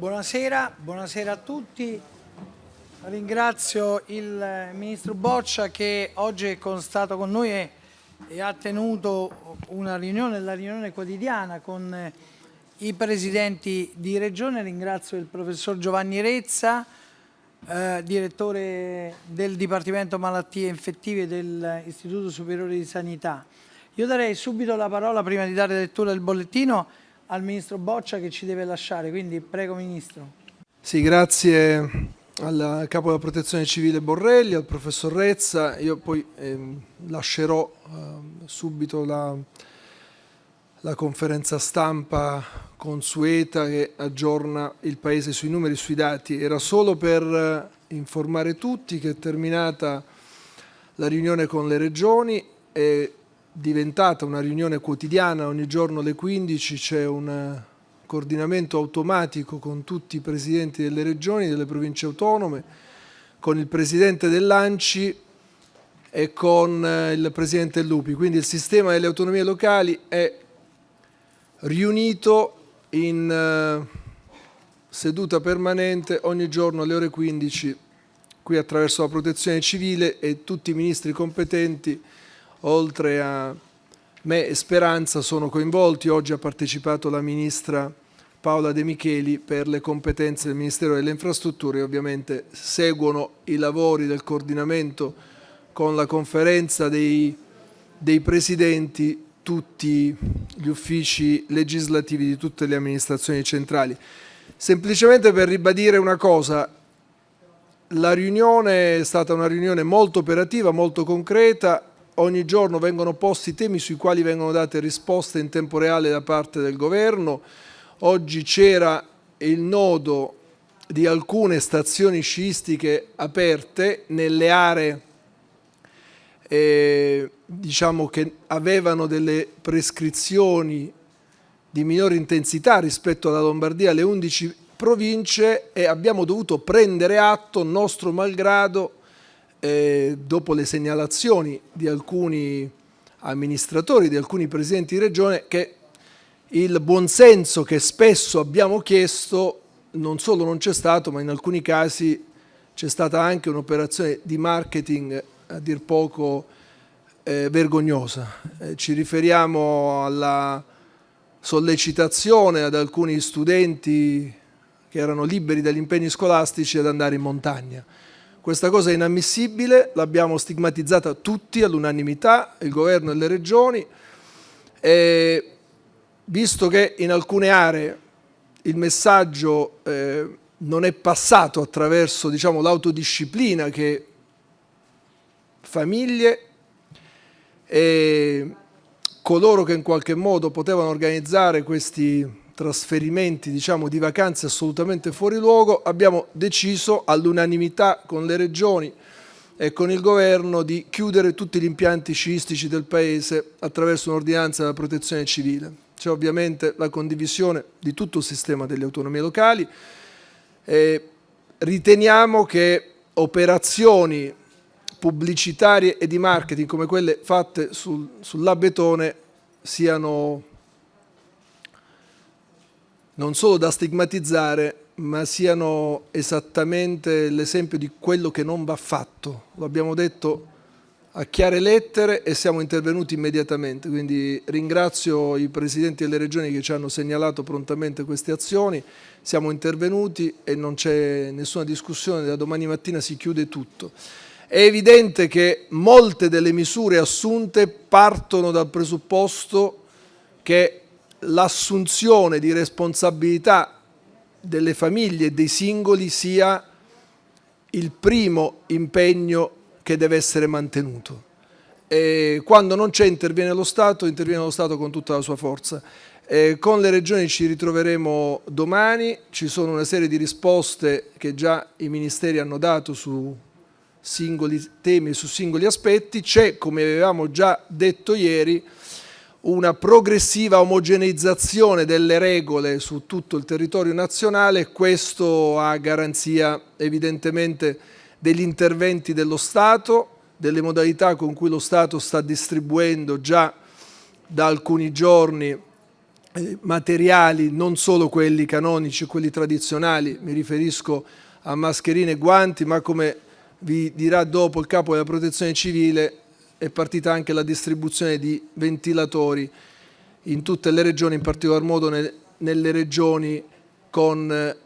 Buonasera, buonasera a tutti. Ringrazio il Ministro Boccia che oggi è stato con noi e, e ha tenuto una riunione, la riunione quotidiana con eh, i Presidenti di Regione. Ringrazio il Professor Giovanni Rezza, eh, Direttore del Dipartimento Malattie Infettive dell'Istituto Superiore di Sanità. Io darei subito la parola, prima di dare lettura del bollettino, al Ministro Boccia che ci deve lasciare, quindi prego Ministro. Sì, grazie al Capo della Protezione Civile Borrelli, al Professor Rezza, io poi eh, lascerò eh, subito la, la conferenza stampa consueta che aggiorna il Paese sui numeri e sui dati. Era solo per eh, informare tutti che è terminata la riunione con le regioni e diventata una riunione quotidiana, ogni giorno alle 15 c'è un eh, coordinamento automatico con tutti i presidenti delle regioni, delle province autonome, con il presidente dell'ANCI e con eh, il presidente Lupi. Quindi il sistema delle autonomie locali è riunito in eh, seduta permanente ogni giorno alle ore 15 qui attraverso la protezione civile e tutti i ministri competenti oltre a me e Speranza sono coinvolti. Oggi ha partecipato la Ministra Paola De Micheli per le competenze del Ministero delle Infrastrutture e ovviamente seguono i lavori del coordinamento con la conferenza dei, dei Presidenti tutti gli uffici legislativi di tutte le amministrazioni centrali. Semplicemente per ribadire una cosa, la riunione è stata una riunione molto operativa, molto concreta, ogni giorno vengono posti temi sui quali vengono date risposte in tempo reale da parte del governo. Oggi c'era il nodo di alcune stazioni sciistiche aperte nelle aree eh, diciamo che avevano delle prescrizioni di minore intensità rispetto alla Lombardia, alle 11 province e abbiamo dovuto prendere atto, nostro malgrado, eh, dopo le segnalazioni di alcuni amministratori, di alcuni presidenti di regione, che il buonsenso che spesso abbiamo chiesto non solo non c'è stato, ma in alcuni casi c'è stata anche un'operazione di marketing a dir poco eh, vergognosa. Eh, ci riferiamo alla sollecitazione ad alcuni studenti che erano liberi dagli impegni scolastici ad andare in montagna. Questa cosa è inammissibile, l'abbiamo stigmatizzata tutti all'unanimità, il governo e le regioni, e visto che in alcune aree il messaggio eh, non è passato attraverso diciamo, l'autodisciplina che famiglie e coloro che in qualche modo potevano organizzare questi trasferimenti diciamo, di vacanze assolutamente fuori luogo, abbiamo deciso all'unanimità con le regioni e con il governo di chiudere tutti gli impianti sciistici del Paese attraverso un'ordinanza della protezione civile. C'è ovviamente la condivisione di tutto il sistema delle autonomie locali e riteniamo che operazioni pubblicitarie e di marketing come quelle fatte sul, sull'abetone siano non solo da stigmatizzare, ma siano esattamente l'esempio di quello che non va fatto. Lo abbiamo detto a chiare lettere e siamo intervenuti immediatamente, quindi ringrazio i Presidenti delle Regioni che ci hanno segnalato prontamente queste azioni, siamo intervenuti e non c'è nessuna discussione, da domani mattina si chiude tutto. È evidente che molte delle misure assunte partono dal presupposto che l'assunzione di responsabilità delle famiglie e dei singoli sia il primo impegno che deve essere mantenuto. E quando non c'è interviene lo Stato, interviene lo Stato con tutta la sua forza. E con le regioni ci ritroveremo domani, ci sono una serie di risposte che già i ministeri hanno dato su singoli temi su singoli aspetti, c'è come avevamo già detto ieri una progressiva omogeneizzazione delle regole su tutto il territorio nazionale, questo a garanzia evidentemente degli interventi dello Stato, delle modalità con cui lo Stato sta distribuendo già da alcuni giorni eh, materiali, non solo quelli canonici, quelli tradizionali, mi riferisco a mascherine e guanti, ma come vi dirà dopo il capo della protezione civile è partita anche la distribuzione di ventilatori in tutte le regioni, in particolar modo nel, nelle regioni con eh,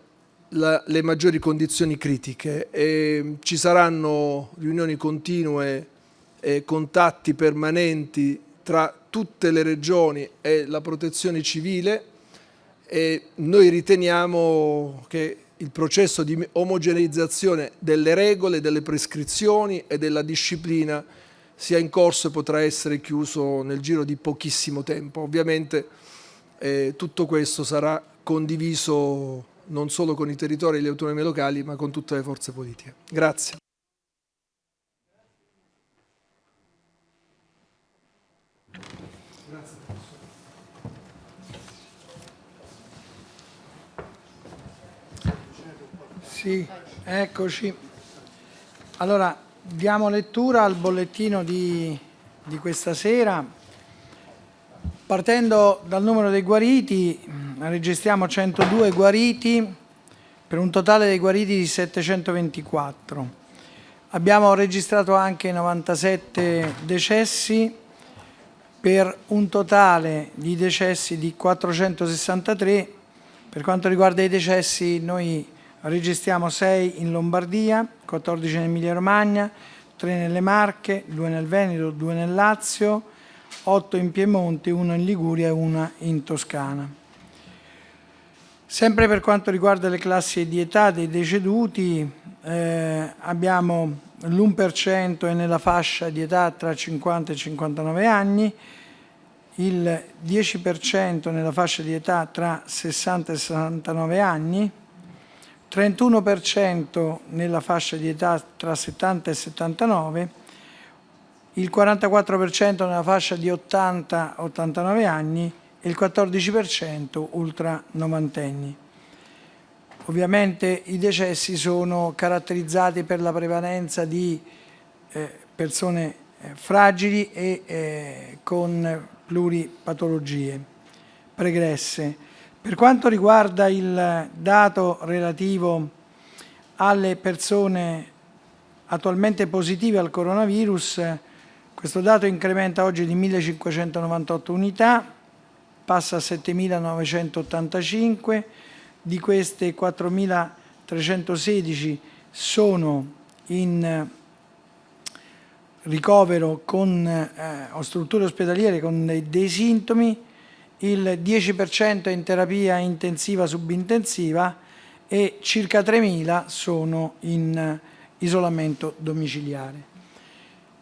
la, le maggiori condizioni critiche. E ci saranno riunioni continue e contatti permanenti tra tutte le regioni e la protezione civile e noi riteniamo che il processo di omogeneizzazione delle regole, delle prescrizioni e della disciplina sia in corso e potrà essere chiuso nel giro di pochissimo tempo. Ovviamente eh, tutto questo sarà condiviso non solo con i territori e le autonomie locali ma con tutte le forze politiche. Grazie. Sì, eccoci. Allora, diamo lettura al bollettino di, di questa sera. Partendo dal numero dei guariti, registriamo 102 guariti per un totale dei guariti di 724. Abbiamo registrato anche 97 decessi per un totale di decessi di 463. Per quanto riguarda i decessi noi registriamo 6 in Lombardia, 14 in Emilia Romagna, 3 nelle Marche, 2 nel Veneto, 2 nel Lazio, 8 in Piemonte, 1 in Liguria e 1 in Toscana. Sempre per quanto riguarda le classi di età dei deceduti, eh, abbiamo l'1% è nella fascia di età tra 50 e 59 anni, il 10% nella fascia di età tra 60 e 69 anni, 31% nella fascia di età tra 70 e 79, il 44% nella fascia di 80-89 anni e il 14% ultra novantenni. Ovviamente i decessi sono caratterizzati per la prevalenza di eh, persone eh, fragili e eh, con pluripatologie pregresse. Per quanto riguarda il dato relativo alle persone attualmente positive al coronavirus, questo dato incrementa oggi di 1.598 unità, passa a 7.985, di queste 4.316 sono in ricovero con, eh, o strutture ospedaliere con dei, dei sintomi, il 10% è in terapia intensiva subintensiva e circa 3.000 sono in isolamento domiciliare.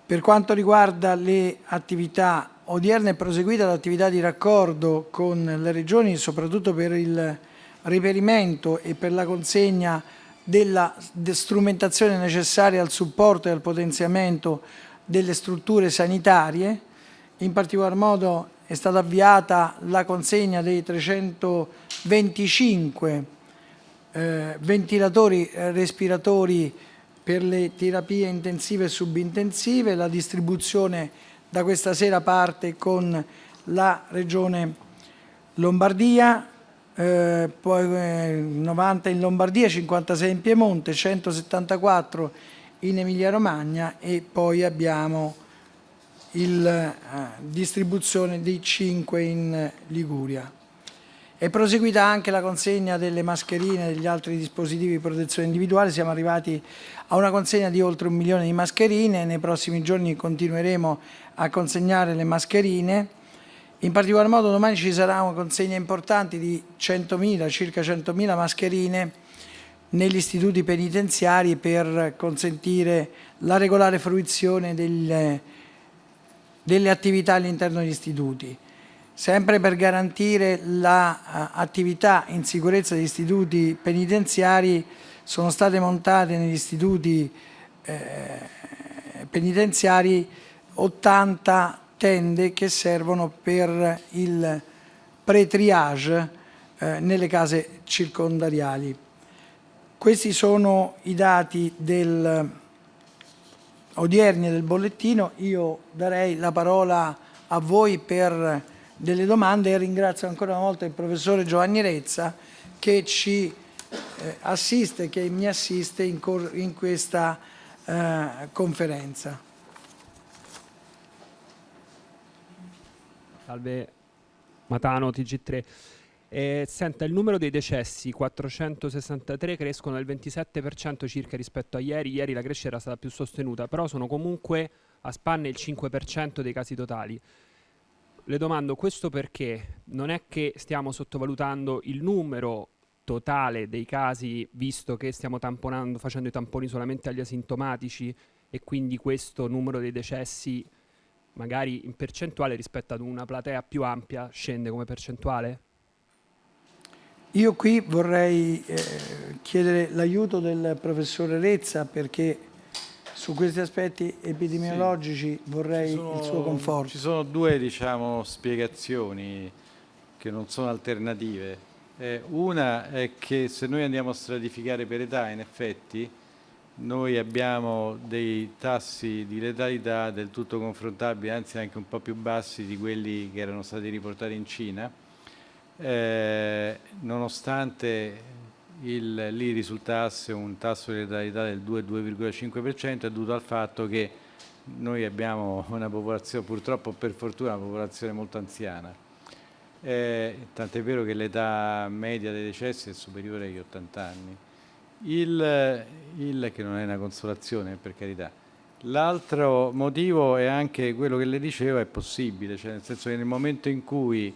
Per quanto riguarda le attività odierne è proseguita l'attività di raccordo con le regioni, soprattutto per il reperimento e per la consegna della strumentazione necessaria al supporto e al potenziamento delle strutture sanitarie, in particolar modo è stata avviata la consegna dei 325 eh, ventilatori eh, respiratori per le terapie intensive e subintensive, la distribuzione da questa sera parte con la Regione Lombardia, eh, poi eh, 90 in Lombardia, 56 in Piemonte, 174 in Emilia Romagna e poi abbiamo la eh, distribuzione dei 5 in Liguria. È proseguita anche la consegna delle mascherine e degli altri dispositivi di protezione individuale, siamo arrivati a una consegna di oltre un milione di mascherine, nei prossimi giorni continueremo a consegnare le mascherine, in particolar modo domani ci sarà una consegna importante di 100.000, circa 100.000 mascherine negli istituti penitenziari per consentire la regolare fruizione delle delle attività all'interno degli istituti. Sempre per garantire l'attività in sicurezza degli istituti penitenziari sono state montate negli istituti eh, penitenziari 80 tende che servono per il pre-triage eh, nelle case circondariali. Questi sono i dati del odierni del bollettino, io darei la parola a voi per delle domande e ringrazio ancora una volta il professore Giovanni Rezza che ci eh, assiste, che mi assiste in, in questa eh, conferenza. Salve Matano, TG3. Eh, senta, il numero dei decessi, 463, crescono del 27% circa rispetto a ieri. Ieri la crescita era stata più sostenuta, però sono comunque a spanne il 5% dei casi totali. Le domando questo perché non è che stiamo sottovalutando il numero totale dei casi, visto che stiamo tamponando, facendo i tamponi solamente agli asintomatici e quindi questo numero dei decessi magari in percentuale rispetto ad una platea più ampia scende come percentuale? Io qui vorrei eh, chiedere l'aiuto del professore Rezza perché su questi aspetti epidemiologici sì. vorrei sono, il suo conforto. Ci sono due diciamo, spiegazioni che non sono alternative. Eh, una è che se noi andiamo a stratificare per età, in effetti, noi abbiamo dei tassi di letalità del tutto confrontabili, anzi anche un po' più bassi di quelli che erano stati riportati in Cina, eh, nonostante il, lì risultasse un tasso di letalità del 2-2,5% è dovuto al fatto che noi abbiamo una popolazione, purtroppo per fortuna, una popolazione molto anziana. Eh, tant'è vero che l'età media dei decessi è superiore agli 80 anni. Il, il che non è una consolazione, per carità. L'altro motivo è anche quello che le dicevo, è possibile, cioè nel senso che nel momento in cui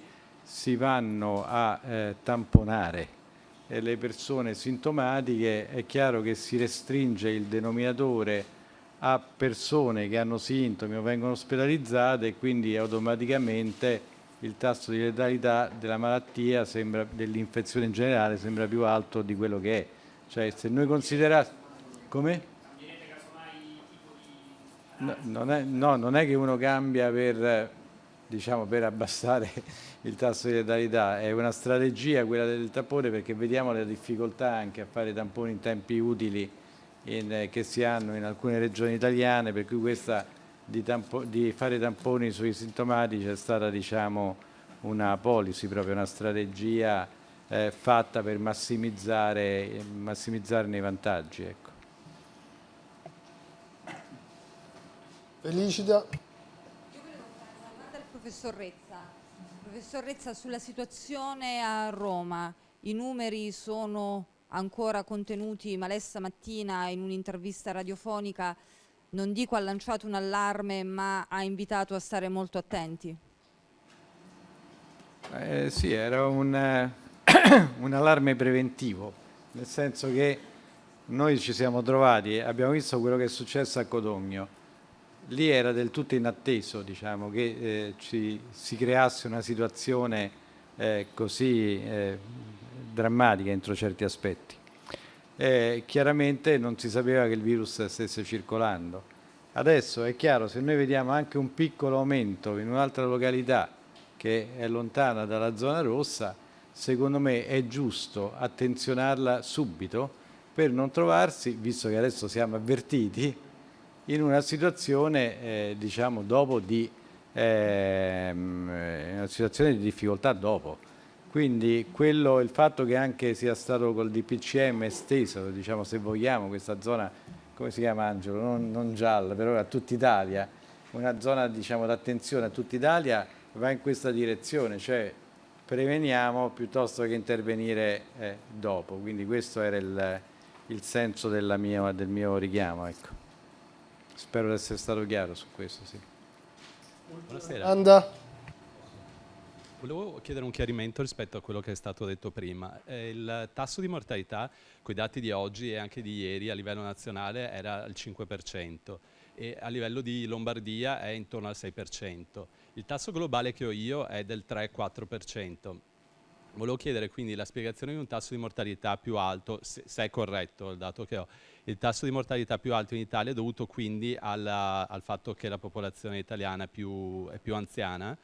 si vanno a eh, tamponare eh, le persone sintomatiche, è chiaro che si restringe il denominatore a persone che hanno sintomi o vengono ospedalizzate e quindi automaticamente il tasso di letalità della malattia, dell'infezione in generale, sembra più alto di quello che è. Cioè se noi consideriamo... Come? No, non è, no, non è che uno cambia per diciamo, per abbassare il tasso di letalità. È una strategia quella del tampone perché vediamo le difficoltà anche a fare tamponi in tempi utili in, eh, che si hanno in alcune regioni italiane, per cui questa di, tampo, di fare tamponi sui sintomatici è stata diciamo, una policy, proprio una strategia eh, fatta per massimizzare, massimizzarne i vantaggi. Ecco. Felicita professor Rezza. Professor Rezza, sulla situazione a Roma, i numeri sono ancora contenuti, ma lei stamattina in un'intervista radiofonica non dico ha lanciato un allarme, ma ha invitato a stare molto attenti. Eh, sì, era un, eh, un allarme preventivo, nel senso che noi ci siamo trovati, abbiamo visto quello che è successo a Codogno, lì era del tutto inatteso diciamo, che eh, ci, si creasse una situazione eh, così eh, drammatica entro certi aspetti. Eh, chiaramente non si sapeva che il virus stesse circolando. Adesso è chiaro, se noi vediamo anche un piccolo aumento in un'altra località che è lontana dalla zona rossa, secondo me è giusto attenzionarla subito per non trovarsi, visto che adesso siamo avvertiti, in una situazione, eh, diciamo, di, eh, una situazione di difficoltà dopo. Quindi quello, il fatto che anche sia stato col DPCM esteso, diciamo, se vogliamo, questa zona, come si chiama Angelo? Non, non gialla, però a tutta Italia, una zona diciamo, d'attenzione a tutta Italia va in questa direzione, cioè preveniamo piuttosto che intervenire eh, dopo. Quindi questo era il, il senso mia, del mio richiamo. Ecco. Spero di essere stato chiaro su questo, sì. Buonasera. Anda. Volevo chiedere un chiarimento rispetto a quello che è stato detto prima. Eh, il tasso di mortalità, con i dati di oggi e anche di ieri a livello nazionale, era il 5% e a livello di Lombardia è intorno al 6%. Il tasso globale che ho io è del 3-4%. Volevo chiedere quindi la spiegazione di un tasso di mortalità più alto, se, se è corretto il dato che ho. Il tasso di mortalità più alto in Italia è dovuto quindi alla, al fatto che la popolazione italiana è più, è più anziana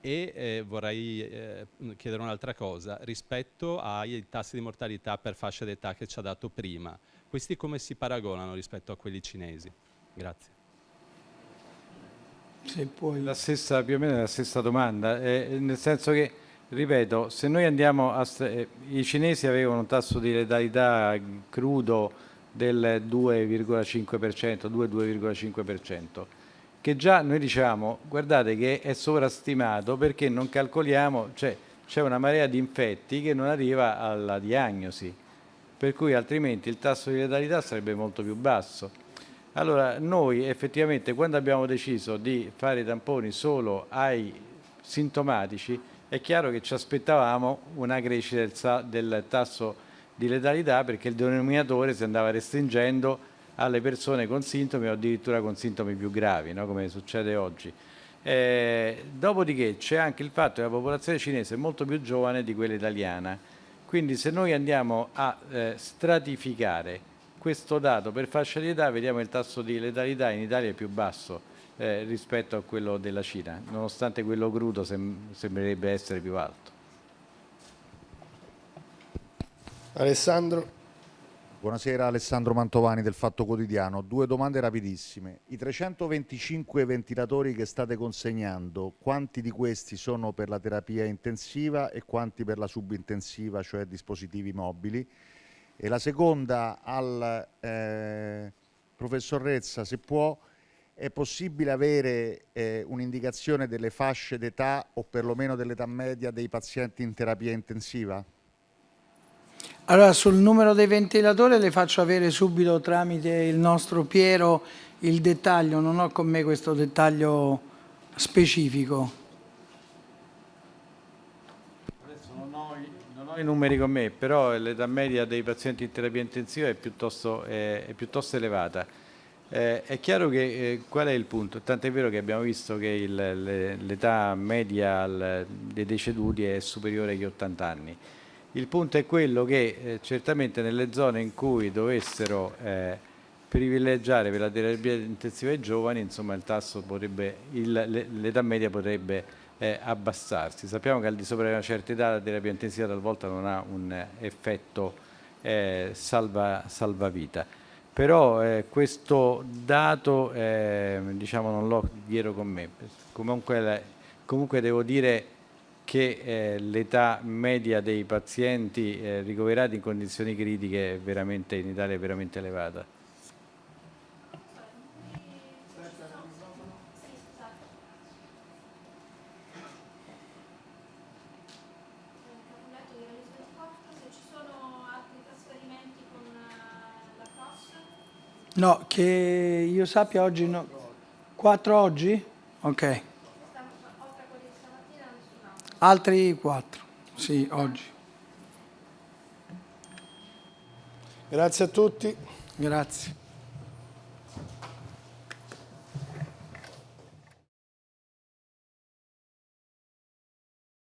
e eh, vorrei eh, chiedere un'altra cosa, rispetto ai tassi di mortalità per fascia d'età che ci ha dato prima, questi come si paragonano rispetto a quelli cinesi? Grazie. Se puoi. La stessa, più o meno la stessa domanda, eh, nel senso che, ripeto, se noi andiamo a... Eh, I cinesi avevano un tasso di letalità crudo del 2,5%, 2-2,5%, che già noi diciamo, guardate che è sovrastimato perché non calcoliamo, cioè c'è una marea di infetti che non arriva alla diagnosi, per cui altrimenti il tasso di letalità sarebbe molto più basso. Allora noi effettivamente quando abbiamo deciso di fare i tamponi solo ai sintomatici è chiaro che ci aspettavamo una crescita del, tasso di letalità perché il denominatore si andava restringendo alle persone con sintomi o addirittura con sintomi più gravi, no? come succede oggi. Eh, dopodiché c'è anche il fatto che la popolazione cinese è molto più giovane di quella italiana, quindi se noi andiamo a eh, stratificare questo dato per fascia di età vediamo il tasso di letalità in Italia è più basso eh, rispetto a quello della Cina, nonostante quello crudo sem sembrerebbe essere più alto. Alessandro. Buonasera Alessandro Mantovani del Fatto Quotidiano. Due domande rapidissime. I 325 ventilatori che state consegnando, quanti di questi sono per la terapia intensiva e quanti per la subintensiva, cioè dispositivi mobili? E la seconda al eh, professor Rezza, se può, è possibile avere eh, un'indicazione delle fasce d'età o perlomeno dell'età media dei pazienti in terapia intensiva? Allora, sul numero dei ventilatori le faccio avere subito tramite il nostro Piero il dettaglio, non ho con me questo dettaglio specifico. i numeri con me, però l'età media dei pazienti in terapia intensiva è piuttosto, è, è piuttosto elevata. Eh, è chiaro che eh, qual è il punto? Tant'è vero che abbiamo visto che l'età media al, dei deceduti è superiore agli 80 anni. Il punto è quello che eh, certamente nelle zone in cui dovessero eh, privilegiare per la terapia intensiva ai giovani, insomma il tasso potrebbe, l'età media potrebbe eh, abbassarsi. Sappiamo che al di sopra di una certa età la terapia intensiva talvolta non ha un effetto eh, salva, salvavita. Però eh, questo dato eh, diciamo, non l'ho dietro con me. Comunque, comunque devo dire che eh, l'età media dei pazienti eh, ricoverati in condizioni critiche in Italia è veramente elevata. No, che io sappia oggi no. Quattro oggi? Ok. Altri quattro, sì, oggi. Grazie a tutti. Grazie.